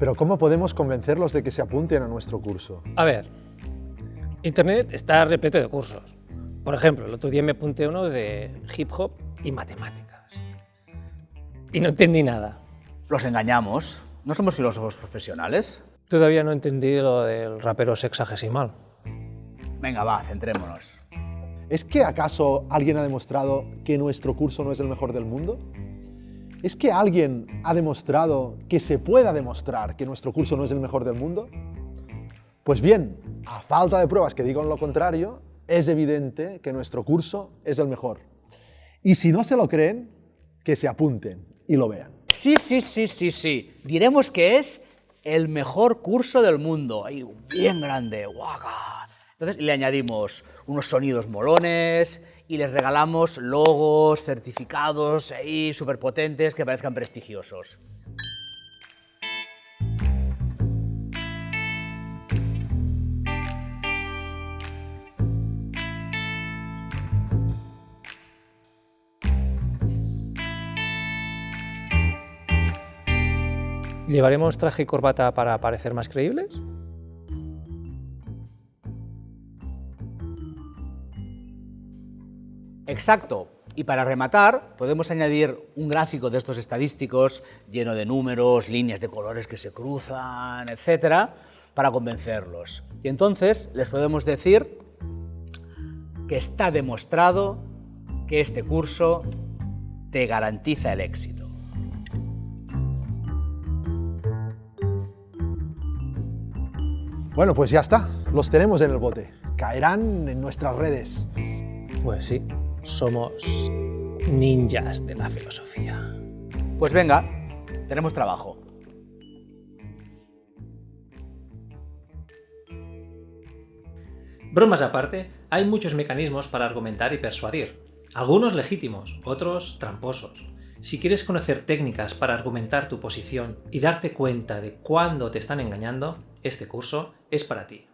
Pero ¿cómo podemos convencerlos de que se apunten a nuestro curso? A ver, Internet está repleto de cursos. Por ejemplo, el otro día me apunté uno de hip hop y matemáticas. Y no entendí nada. Los engañamos. ¿No somos filósofos profesionales? Todavía no entendí lo del rapero sexagesimal. Venga, va, centrémonos. ¿Es que acaso alguien ha demostrado que nuestro curso no es el mejor del mundo? ¿Es que alguien ha demostrado que se pueda demostrar que nuestro curso no es el mejor del mundo? Pues bien, a falta de pruebas que digan lo contrario, es evidente que nuestro curso es el mejor. Y si no se lo creen, que se apunten y lo vean. Sí, sí, sí, sí, sí. Diremos que es el mejor curso del mundo. Ahí, bien grande, guaca. Entonces le añadimos unos sonidos molones y les regalamos logos, certificados ahí súper potentes que parezcan prestigiosos. ¿Llevaremos traje y corbata para parecer más creíbles? Exacto. Y para rematar, podemos añadir un gráfico de estos estadísticos lleno de números, líneas de colores que se cruzan, etcétera, para convencerlos. Y entonces les podemos decir que está demostrado que este curso te garantiza el éxito. Bueno, pues ya está, los tenemos en el bote. Caerán en nuestras redes. Pues sí, somos ninjas de la filosofía. Pues venga, tenemos trabajo. Bromas aparte, hay muchos mecanismos para argumentar y persuadir. Algunos legítimos, otros tramposos. Si quieres conocer técnicas para argumentar tu posición y darte cuenta de cuándo te están engañando, este curso es para ti.